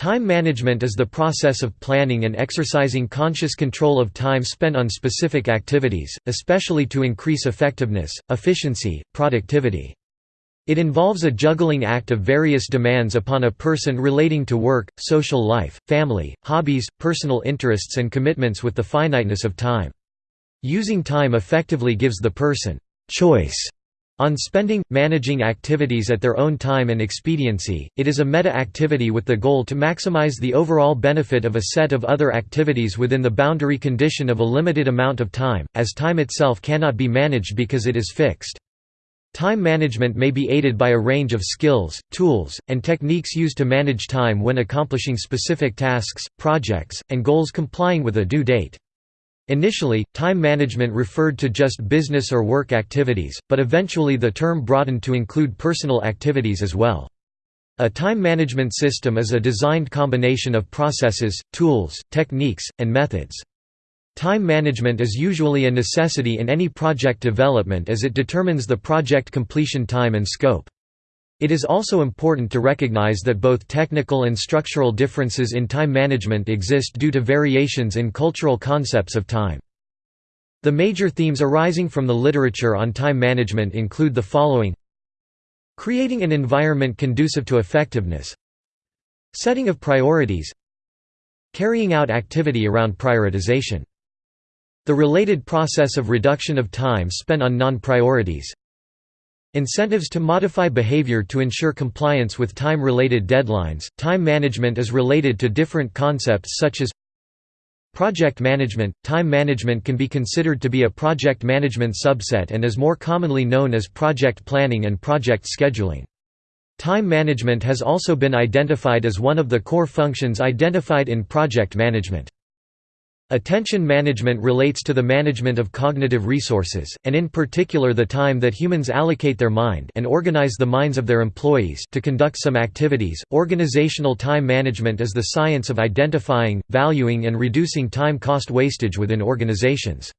Time management is the process of planning and exercising conscious control of time spent on specific activities, especially to increase effectiveness, efficiency, productivity. It involves a juggling act of various demands upon a person relating to work, social life, family, hobbies, personal interests and commitments with the finiteness of time. Using time effectively gives the person choice on spending, managing activities at their own time and expediency, it is a meta-activity with the goal to maximize the overall benefit of a set of other activities within the boundary condition of a limited amount of time, as time itself cannot be managed because it is fixed. Time management may be aided by a range of skills, tools, and techniques used to manage time when accomplishing specific tasks, projects, and goals complying with a due date. Initially, time management referred to just business or work activities, but eventually the term broadened to include personal activities as well. A time management system is a designed combination of processes, tools, techniques, and methods. Time management is usually a necessity in any project development as it determines the project completion time and scope. It is also important to recognize that both technical and structural differences in time management exist due to variations in cultural concepts of time. The major themes arising from the literature on time management include the following. Creating an environment conducive to effectiveness. Setting of priorities. Carrying out activity around prioritization. The related process of reduction of time spent on non-priorities Incentives to modify behavior to ensure compliance with time-related deadlines. Time management is related to different concepts such as Project management – Time management can be considered to be a project management subset and is more commonly known as project planning and project scheduling. Time management has also been identified as one of the core functions identified in project management. Attention management relates to the management of cognitive resources, and in particular the time that humans allocate their mind and organize the minds of their employees to conduct some activities. Organizational time management is the science of identifying, valuing and reducing time cost wastage within organizations.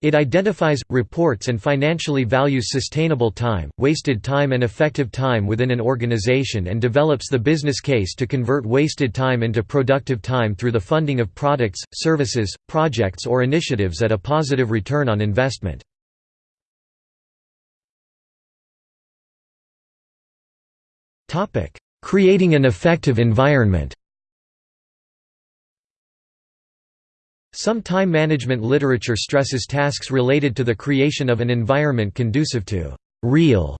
It identifies, reports and financially values sustainable time, wasted time and effective time within an organization and develops the business case to convert wasted time into productive time through the funding of products, services, projects or initiatives at a positive return on investment. Creating an effective environment Some time management literature stresses tasks related to the creation of an environment conducive to «real»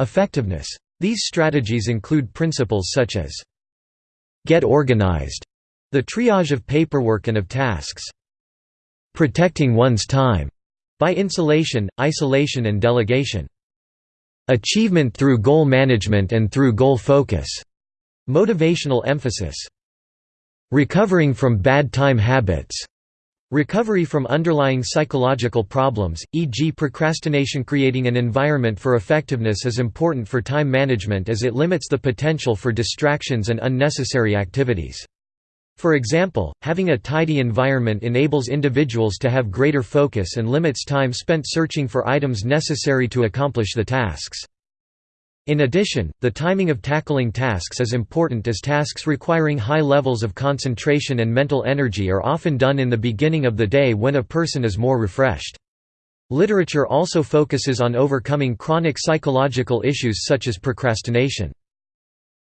effectiveness. These strategies include principles such as «get organized», the triage of paperwork and of tasks, «protecting one's time» by insulation, isolation and delegation, «achievement through goal management and through goal focus», motivational emphasis, «recovering from bad time habits», Recovery from underlying psychological problems, e.g. procrastination Creating an environment for effectiveness is important for time management as it limits the potential for distractions and unnecessary activities. For example, having a tidy environment enables individuals to have greater focus and limits time spent searching for items necessary to accomplish the tasks. In addition, the timing of tackling tasks is important as tasks requiring high levels of concentration and mental energy are often done in the beginning of the day when a person is more refreshed. Literature also focuses on overcoming chronic psychological issues such as procrastination.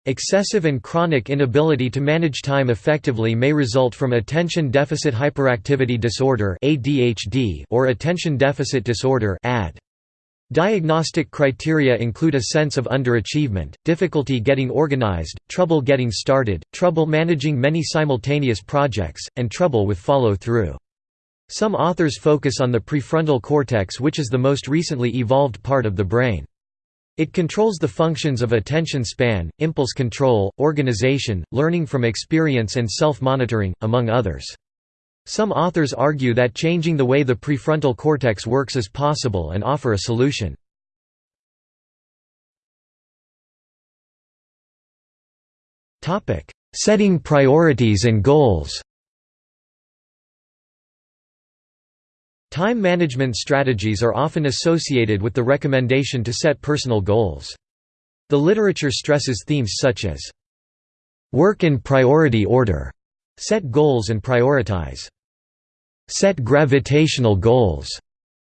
Excessive and chronic inability to manage time effectively may result from attention deficit hyperactivity disorder (ADHD) or attention deficit disorder ADD. Diagnostic criteria include a sense of underachievement, difficulty getting organized, trouble getting started, trouble managing many simultaneous projects, and trouble with follow-through. Some authors focus on the prefrontal cortex which is the most recently evolved part of the brain. It controls the functions of attention span, impulse control, organization, learning from experience and self-monitoring, among others. Some authors argue that changing the way the prefrontal cortex works is possible and offer a solution. Setting priorities and goals Time management strategies are often associated with the recommendation to set personal goals. The literature stresses themes such as Work in priority order. Set goals and prioritize. Set gravitational goals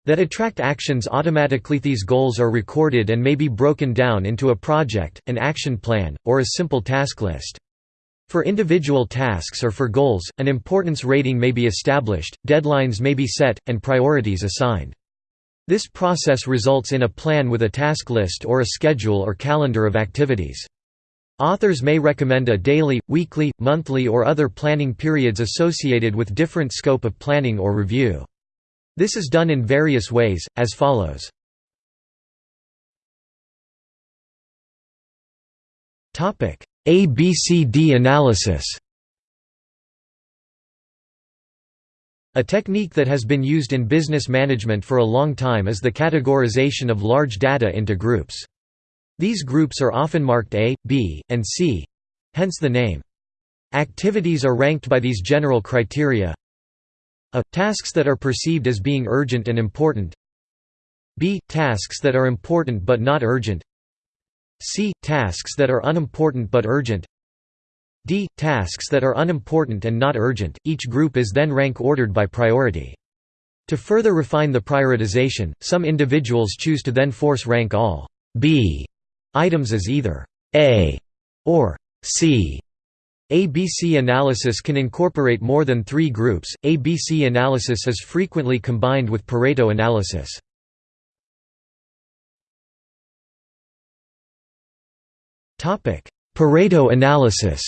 that attract actions automatically. These goals are recorded and may be broken down into a project, an action plan, or a simple task list. For individual tasks or for goals, an importance rating may be established, deadlines may be set, and priorities assigned. This process results in a plan with a task list or a schedule or calendar of activities. Authors may recommend a daily, weekly, monthly or other planning periods associated with different scope of planning or review. This is done in various ways, as follows. ABCD analysis A technique that has been used in business management for a long time is the categorization of large data into groups. These groups are often marked A, B, and C hence the name. Activities are ranked by these general criteria A. Tasks that are perceived as being urgent and important B. Tasks that are important but not urgent C. Tasks that are unimportant but urgent D. Tasks that are unimportant and not urgent. Each group is then rank ordered by priority. To further refine the prioritization, some individuals choose to then force rank all B items as either A or C. ABC analysis can incorporate more than three groups. ABC analysis is frequently combined with Pareto analysis. Topic: Pareto analysis.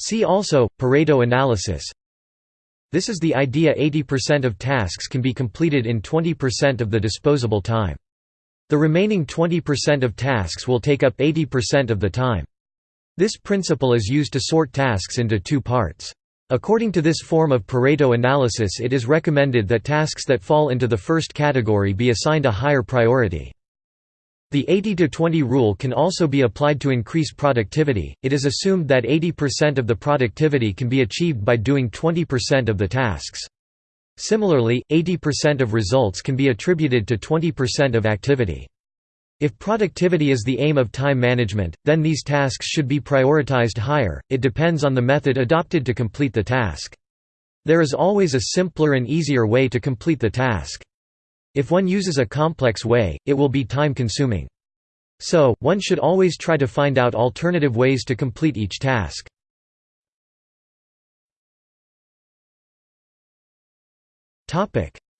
See also Pareto analysis. This is the idea 80% of tasks can be completed in 20% of the disposable time. The remaining 20% of tasks will take up 80% of the time. This principle is used to sort tasks into two parts. According to this form of Pareto analysis it is recommended that tasks that fall into the first category be assigned a higher priority. The 80-20 rule can also be applied to increase productivity, it is assumed that 80% of the productivity can be achieved by doing 20% of the tasks. Similarly, 80% of results can be attributed to 20% of activity. If productivity is the aim of time management, then these tasks should be prioritized higher, it depends on the method adopted to complete the task. There is always a simpler and easier way to complete the task. If one uses a complex way, it will be time-consuming. So, one should always try to find out alternative ways to complete each task.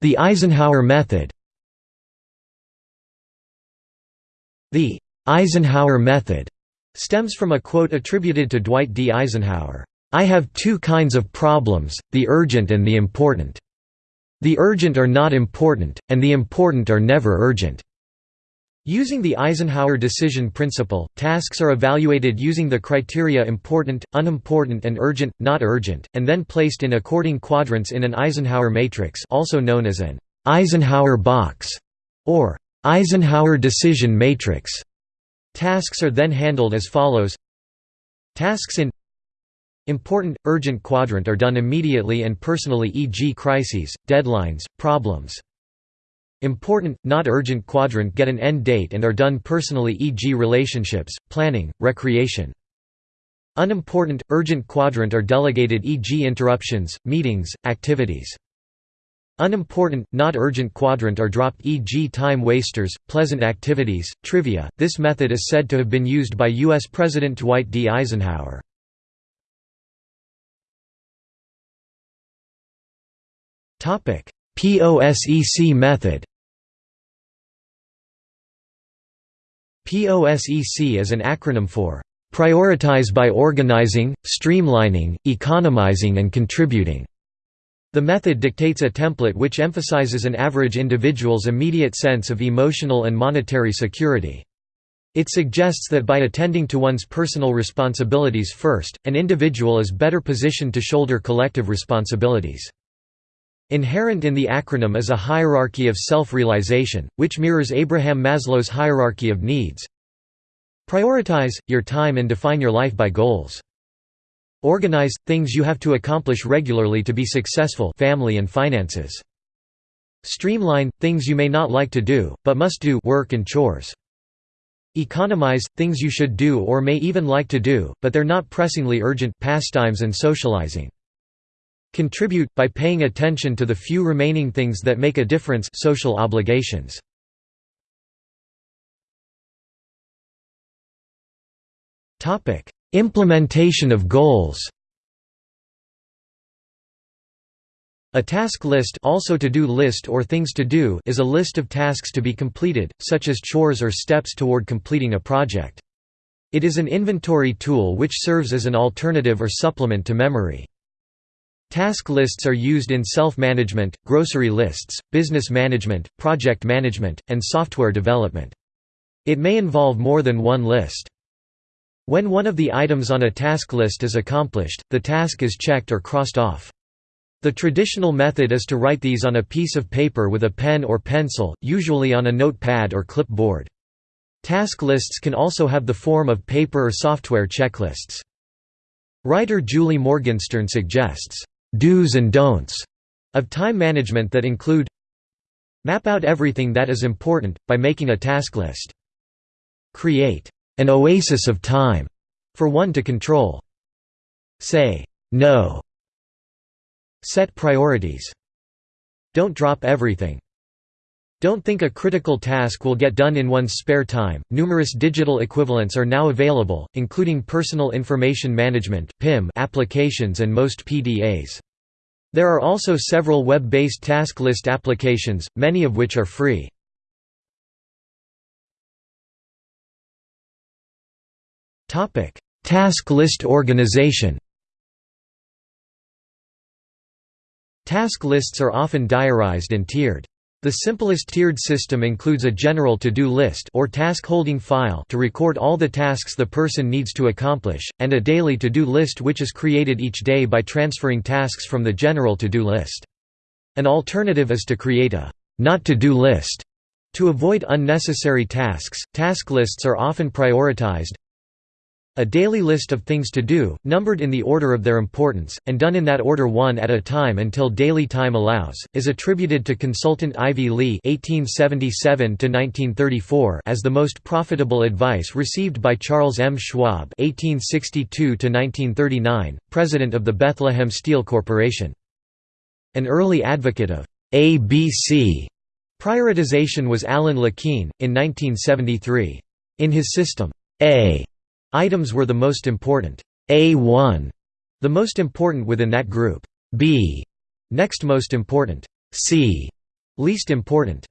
The Eisenhower method The Eisenhower method stems from a quote attributed to Dwight D. Eisenhower, "'I have two kinds of problems, the urgent and the important. The urgent are not important, and the important are never urgent." Using the Eisenhower decision principle, tasks are evaluated using the criteria important, unimportant and urgent, not urgent, and then placed in according quadrants in an Eisenhower matrix also known as an Eisenhower box or Eisenhower decision matrix. Tasks are then handled as follows Tasks in Important, urgent quadrant are done immediately and personally e.g. crises, deadlines, problems, Important, not urgent quadrant get an end date and are done personally e.g. relationships, planning, recreation. Unimportant, urgent quadrant are delegated e.g. interruptions, meetings, activities. Unimportant, not urgent quadrant are dropped e.g. time wasters, pleasant activities, trivia. This method is said to have been used by U.S. President Dwight D. Eisenhower. POSEC method POSEC is an acronym for Prioritize by Organizing, Streamlining, Economizing and Contributing. The method dictates a template which emphasizes an average individual's immediate sense of emotional and monetary security. It suggests that by attending to one's personal responsibilities first, an individual is better positioned to shoulder collective responsibilities. Inherent in the acronym is a hierarchy of self-realization, which mirrors Abraham Maslow's hierarchy of needs. Prioritize, your time and define your life by goals. Organize, things you have to accomplish regularly to be successful family and finances. Streamline, things you may not like to do, but must do work and chores. Economize, things you should do or may even like to do, but they're not pressingly urgent pastimes and socializing. Contribute, by paying attention to the few remaining things that make a difference social obligations. Implementation of goals A task list also to-do list or things to do is a list of tasks to be completed, such as chores or steps toward completing a project. It is an inventory tool which serves as an alternative or supplement to memory. Task lists are used in self-management, grocery lists, business management, project management, and software development. It may involve more than one list. When one of the items on a task list is accomplished, the task is checked or crossed off. The traditional method is to write these on a piece of paper with a pen or pencil, usually on a notepad or clipboard. Task lists can also have the form of paper or software checklists. Writer Julie Morgenstern suggests, "...do's and don'ts," of time management that include Map out everything that is important, by making a task list. Create an oasis of time for one to control. Say no. Set priorities. Don't drop everything. Don't think a critical task will get done in one's spare time. Numerous digital equivalents are now available, including Personal Information Management (PIM) applications and most PDAs. There are also several web-based task list applications, many of which are free. Topic: Task list organization. Task lists are often diarized and tiered. The simplest tiered system includes a general to-do list or task holding file to record all the tasks the person needs to accomplish, and a daily to-do list which is created each day by transferring tasks from the general to-do list. An alternative is to create a not to-do list to avoid unnecessary tasks. Task lists are often prioritized, a daily list of things to do, numbered in the order of their importance, and done in that order one at a time until daily time allows, is attributed to consultant Ivy Lee (1877–1934) as the most profitable advice received by Charles M. Schwab (1862–1939), president of the Bethlehem Steel Corporation. An early advocate of ABC prioritization was Alan Lakein, in 1973. In his system, A Items were the most important. A1, the most important within that group. B, next most important. C, least important.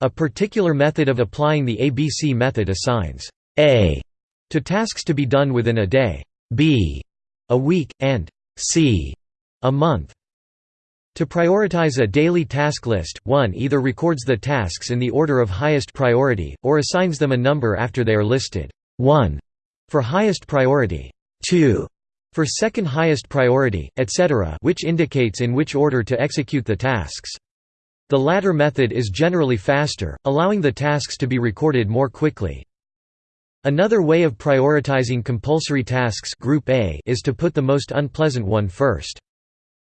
A particular method of applying the ABC method assigns A to tasks to be done within a day, B a week, and C a month. To prioritize a daily task list, one either records the tasks in the order of highest priority, or assigns them a number after they are listed. 1 for highest priority, 2 for second highest priority, etc. which indicates in which order to execute the tasks. The latter method is generally faster, allowing the tasks to be recorded more quickly. Another way of prioritizing compulsory tasks group A is to put the most unpleasant one first.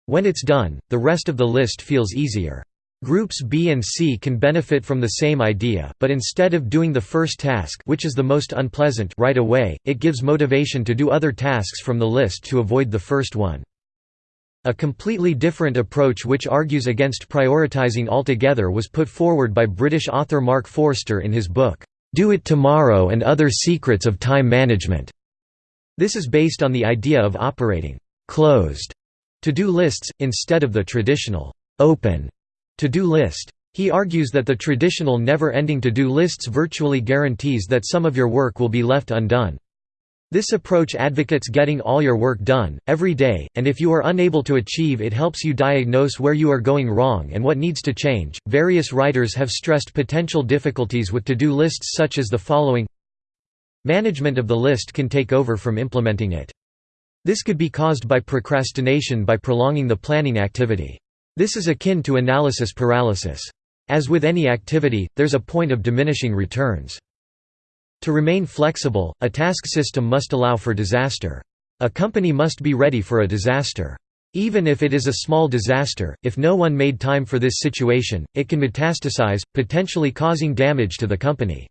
When it's done, the rest of the list feels easier. Groups B and C can benefit from the same idea, but instead of doing the first task which is the most unpleasant right away, it gives motivation to do other tasks from the list to avoid the first one. A completely different approach which argues against prioritizing altogether was put forward by British author Mark Forster in his book, "'Do It Tomorrow and Other Secrets of Time Management'". This is based on the idea of operating «closed» to-do lists, instead of the traditional «open» to-do list. He argues that the traditional never-ending to-do lists virtually guarantees that some of your work will be left undone. This approach advocates getting all your work done, every day, and if you are unable to achieve it helps you diagnose where you are going wrong and what needs to change. Various writers have stressed potential difficulties with to-do lists such as the following Management of the list can take over from implementing it. This could be caused by procrastination by prolonging the planning activity. This is akin to analysis paralysis. As with any activity, there's a point of diminishing returns. To remain flexible, a task system must allow for disaster. A company must be ready for a disaster. Even if it is a small disaster, if no one made time for this situation, it can metastasize, potentially causing damage to the company.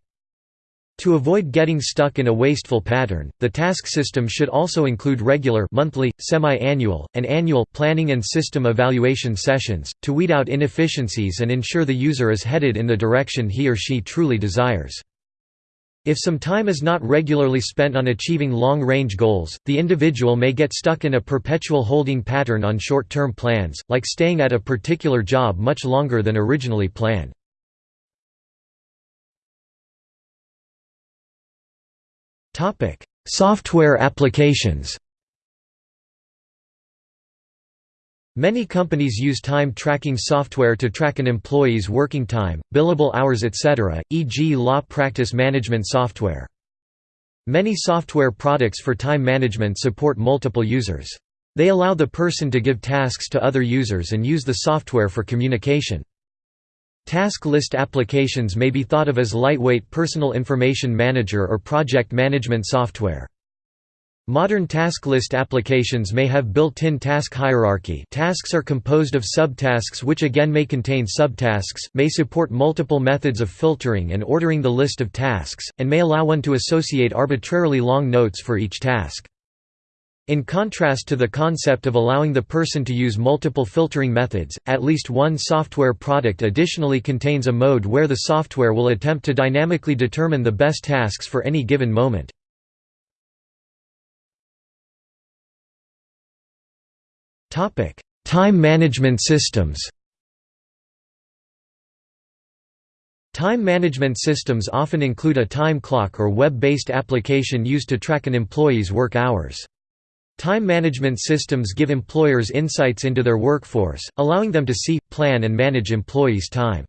To avoid getting stuck in a wasteful pattern, the task system should also include regular monthly, semi-annual, and annual planning and system evaluation sessions, to weed out inefficiencies and ensure the user is headed in the direction he or she truly desires. If some time is not regularly spent on achieving long-range goals, the individual may get stuck in a perpetual holding pattern on short-term plans, like staying at a particular job much longer than originally planned. Topic: Software applications. Many companies use time tracking software to track an employee's working time, billable hours etc., e.g. law practice management software. Many software products for time management support multiple users. They allow the person to give tasks to other users and use the software for communication. Task list applications may be thought of as lightweight personal information manager or project management software. Modern task list applications may have built-in task hierarchy tasks are composed of subtasks which again may contain subtasks, may support multiple methods of filtering and ordering the list of tasks, and may allow one to associate arbitrarily long notes for each task. In contrast to the concept of allowing the person to use multiple filtering methods, at least one software product additionally contains a mode where the software will attempt to dynamically determine the best tasks for any given moment. Time management systems Time management systems often include a time clock or web-based application used to track an employee's work hours. Time management systems give employers insights into their workforce, allowing them to see, plan and manage employees' time.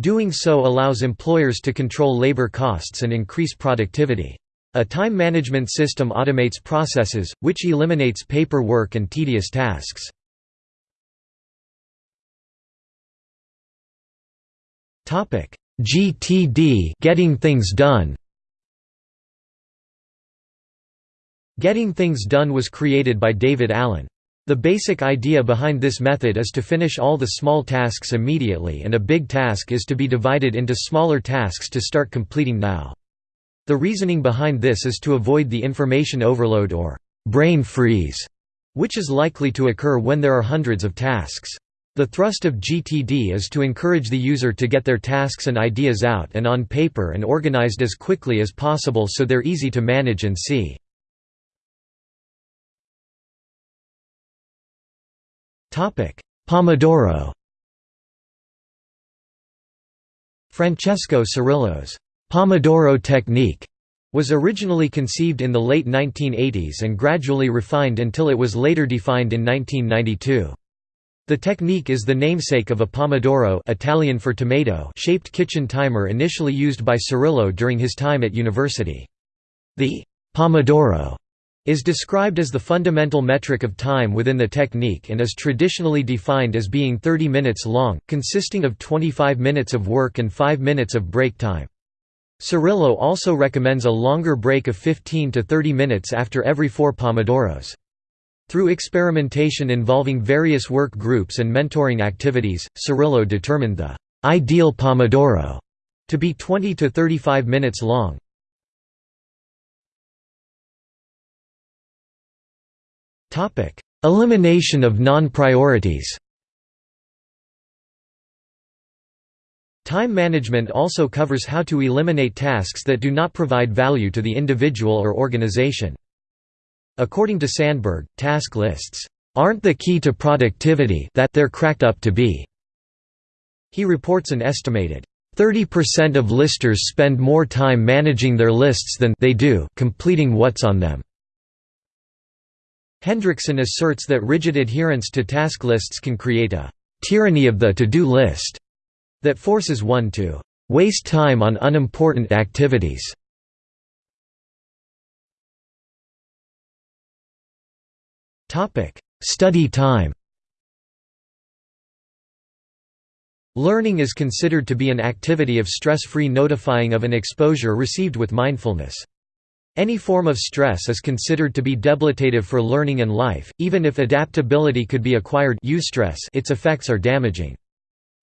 Doing so allows employers to control labor costs and increase productivity. A time management system automates processes, which eliminates paperwork and tedious tasks. GTD getting things done Getting Things Done was created by David Allen. The basic idea behind this method is to finish all the small tasks immediately and a big task is to be divided into smaller tasks to start completing now. The reasoning behind this is to avoid the information overload or brain freeze, which is likely to occur when there are hundreds of tasks. The thrust of GTD is to encourage the user to get their tasks and ideas out and on paper and organized as quickly as possible so they're easy to manage and see. Pomodoro Francesco Cirillo's Pomodoro technique was originally conceived in the late 1980s and gradually refined until it was later defined in 1992. The technique is the namesake of a pomodoro Italian for tomato shaped kitchen timer initially used by Cirillo during his time at university. The pomodoro is described as the fundamental metric of time within the technique and is traditionally defined as being 30 minutes long, consisting of 25 minutes of work and 5 minutes of break time. Cirillo also recommends a longer break of 15 to 30 minutes after every four pomodoros. Through experimentation involving various work groups and mentoring activities, Cirillo determined the ideal pomodoro to be 20 to 35 minutes long. Elimination of non-priorities. Time management also covers how to eliminate tasks that do not provide value to the individual or organization. According to Sandberg, task lists aren't the key to productivity that they're cracked up to be. He reports an estimated 30% of listers spend more time managing their lists than they do completing what's on them. Hendrickson asserts that rigid adherence to task lists can create a «tyranny of the to-do list» that forces one to «waste time on unimportant activities». Study time Learning is considered to be an activity of stress-free notifying of an exposure received with mindfulness. Any form of stress is considered to be debilitative for learning and life, even if adaptability could be acquired its effects are damaging.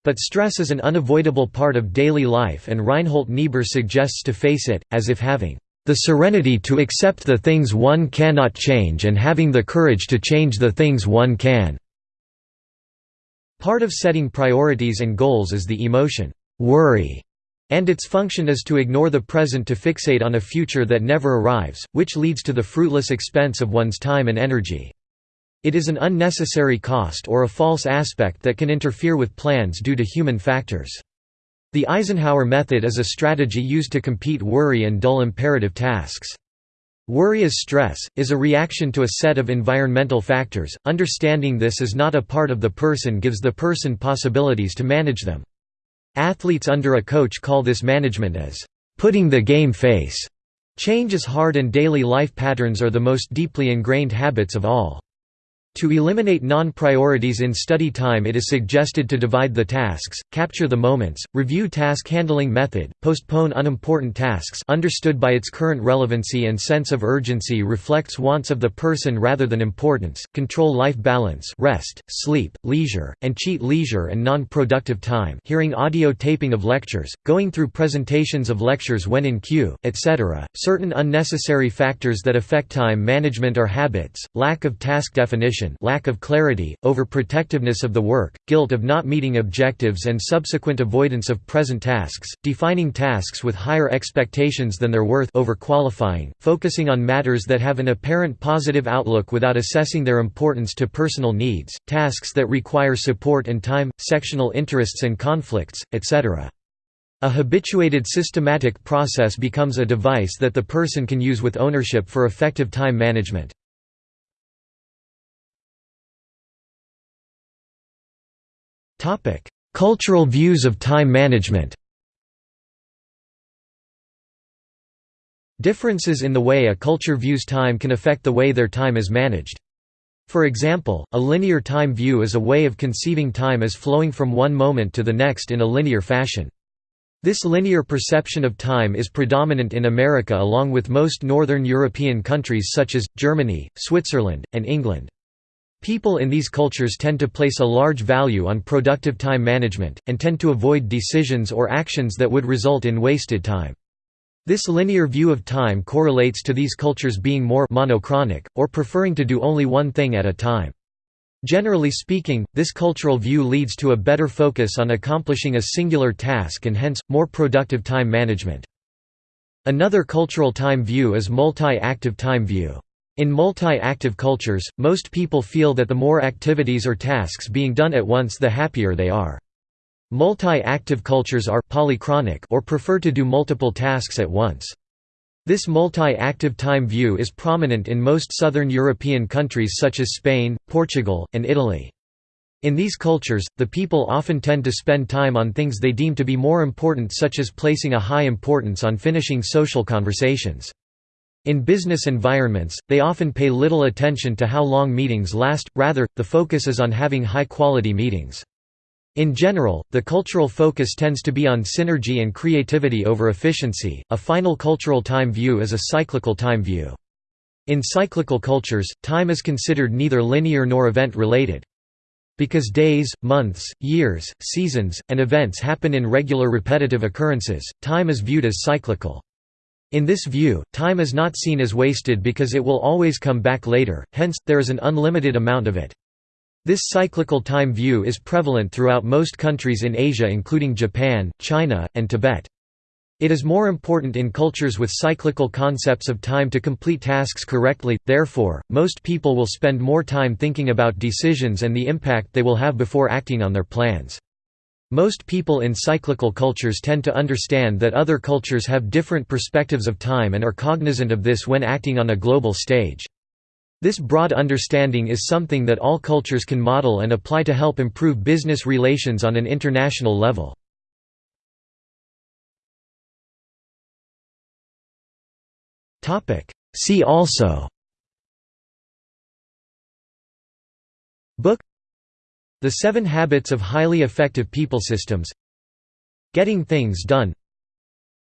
But stress is an unavoidable part of daily life and Reinhold Niebuhr suggests to face it, as if having the serenity to accept the things one cannot change and having the courage to change the things one can." Part of setting priorities and goals is the emotion, worry, and its function is to ignore the present to fixate on a future that never arrives, which leads to the fruitless expense of one's time and energy. It is an unnecessary cost or a false aspect that can interfere with plans due to human factors. The Eisenhower method is a strategy used to compete worry and dull imperative tasks. Worry as stress, is a reaction to a set of environmental factors. Understanding this is not a part of the person gives the person possibilities to manage them. Athletes under a coach call this management as putting the game face. Change is hard and daily life patterns are the most deeply ingrained habits of all. To eliminate non-priorities in study time it is suggested to divide the tasks, capture the moments, review task handling method, postpone unimportant tasks understood by its current relevancy and sense of urgency reflects wants of the person rather than importance, control life balance rest, sleep, leisure, and cheat leisure and non-productive time hearing audio taping of lectures, going through presentations of lectures when in queue, etc. Certain unnecessary factors that affect time management are habits, lack of task definition lack of clarity, overprotectiveness of the work, guilt of not meeting objectives and subsequent avoidance of present tasks, defining tasks with higher expectations than their worth overqualifying, focusing on matters that have an apparent positive outlook without assessing their importance to personal needs, tasks that require support and time, sectional interests and conflicts, etc. A habituated systematic process becomes a device that the person can use with ownership for effective time management. Cultural views of time management Differences in the way a culture views time can affect the way their time is managed. For example, a linear time view is a way of conceiving time as flowing from one moment to the next in a linear fashion. This linear perception of time is predominant in America along with most northern European countries such as, Germany, Switzerland, and England. People in these cultures tend to place a large value on productive time management, and tend to avoid decisions or actions that would result in wasted time. This linear view of time correlates to these cultures being more monochronic, or preferring to do only one thing at a time. Generally speaking, this cultural view leads to a better focus on accomplishing a singular task and hence, more productive time management. Another cultural time view is multi-active time view. In multi-active cultures, most people feel that the more activities or tasks being done at once the happier they are. Multi-active cultures are polychronic or prefer to do multiple tasks at once. This multi-active time view is prominent in most southern European countries such as Spain, Portugal, and Italy. In these cultures, the people often tend to spend time on things they deem to be more important such as placing a high importance on finishing social conversations. In business environments, they often pay little attention to how long meetings last, rather, the focus is on having high-quality meetings. In general, the cultural focus tends to be on synergy and creativity over efficiency. A final cultural time view is a cyclical time view. In cyclical cultures, time is considered neither linear nor event related. Because days, months, years, seasons, and events happen in regular repetitive occurrences, time is viewed as cyclical. In this view, time is not seen as wasted because it will always come back later, hence, there is an unlimited amount of it. This cyclical time view is prevalent throughout most countries in Asia including Japan, China, and Tibet. It is more important in cultures with cyclical concepts of time to complete tasks correctly, therefore, most people will spend more time thinking about decisions and the impact they will have before acting on their plans. Most people in cyclical cultures tend to understand that other cultures have different perspectives of time and are cognizant of this when acting on a global stage. This broad understanding is something that all cultures can model and apply to help improve business relations on an international level. See also Book the Seven Habits of Highly Effective People Systems. Getting Things Done.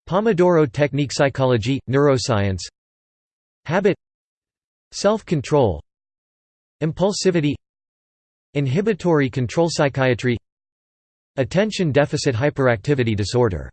Pomodoro Technique Psychology, Neuroscience. Habit. Self-control. Impulsivity. Inhibitory control psychiatry. Attention deficit hyperactivity disorder